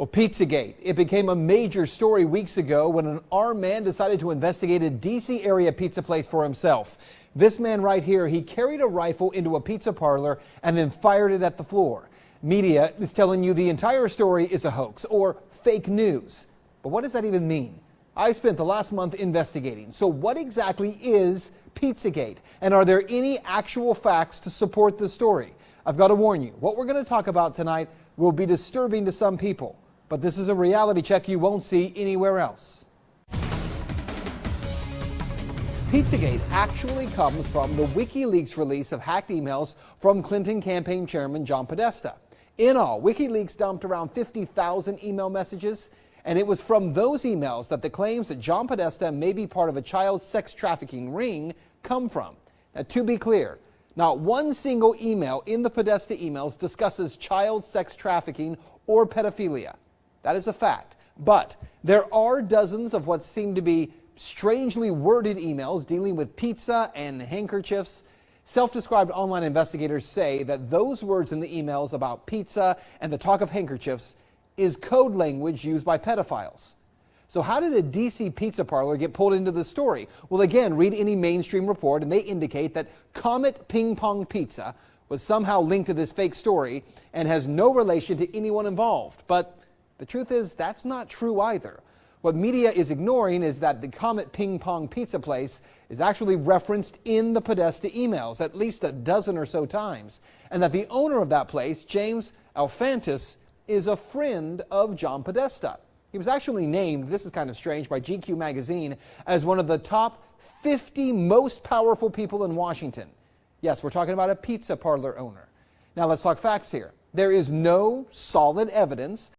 Well, Pizzagate. It became a major story weeks ago when an armed man decided to investigate a D.C. area pizza place for himself. This man right here, he carried a rifle into a pizza parlor and then fired it at the floor. Media is telling you the entire story is a hoax or fake news. But what does that even mean? I spent the last month investigating. So what exactly is Pizzagate? And are there any actual facts to support the story? I've got to warn you, what we're going to talk about tonight will be disturbing to some people but this is a reality check you won't see anywhere else. Pizzagate actually comes from the WikiLeaks release of hacked emails from Clinton campaign chairman John Podesta. In all, WikiLeaks dumped around 50,000 email messages, and it was from those emails that the claims that John Podesta may be part of a child sex trafficking ring come from. Now, to be clear, not one single email in the Podesta emails discusses child sex trafficking or pedophilia. That is a fact. But there are dozens of what seem to be strangely worded emails dealing with pizza and handkerchiefs. Self described online investigators say that those words in the emails about pizza and the talk of handkerchiefs is code language used by pedophiles. So, how did a DC pizza parlor get pulled into the story? Well, again, read any mainstream report, and they indicate that Comet Ping Pong Pizza was somehow linked to this fake story and has no relation to anyone involved. But the truth is, that's not true either. What media is ignoring is that the Comet Ping Pong Pizza Place is actually referenced in the Podesta emails at least a dozen or so times, and that the owner of that place, James Alefantis, is a friend of John Podesta. He was actually named, this is kind of strange, by GQ magazine as one of the top 50 most powerful people in Washington. Yes, we're talking about a pizza parlor owner. Now let's talk facts here. There is no solid evidence